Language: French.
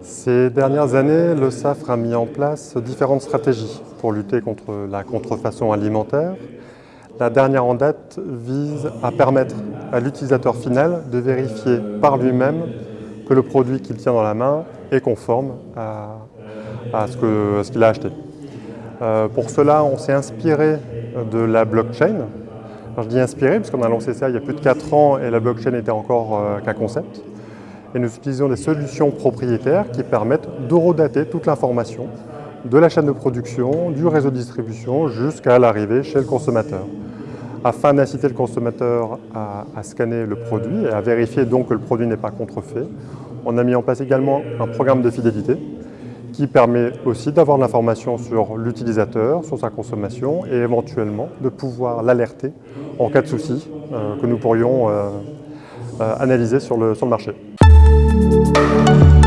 Ces dernières années, le SAFRE a mis en place différentes stratégies pour lutter contre la contrefaçon alimentaire. La dernière en date vise à permettre à l'utilisateur final de vérifier par lui-même que le produit qu'il tient dans la main est conforme à, ce qu'il a acheté. Euh, pour cela, on s'est inspiré de la blockchain. je dis inspiré parce qu'on a lancé ça il y a plus de 4 ans et la blockchain était encore euh, qu'un concept et nous utilisons des solutions propriétaires qui permettent d'horodater toute l'information de la chaîne de production, du réseau de distribution jusqu'à l'arrivée chez le consommateur afin d'inciter le consommateur à, scanner le produit et à vérifier donc que le produit n'est pas contrefait. On a mis en place également un programme de fidélité qui permet aussi d'avoir l'information sur l'utilisateur, sur sa consommation et éventuellement de pouvoir l'alerter en cas de souci euh, que nous pourrions euh, euh, analyser sur le, sur le marché. Thank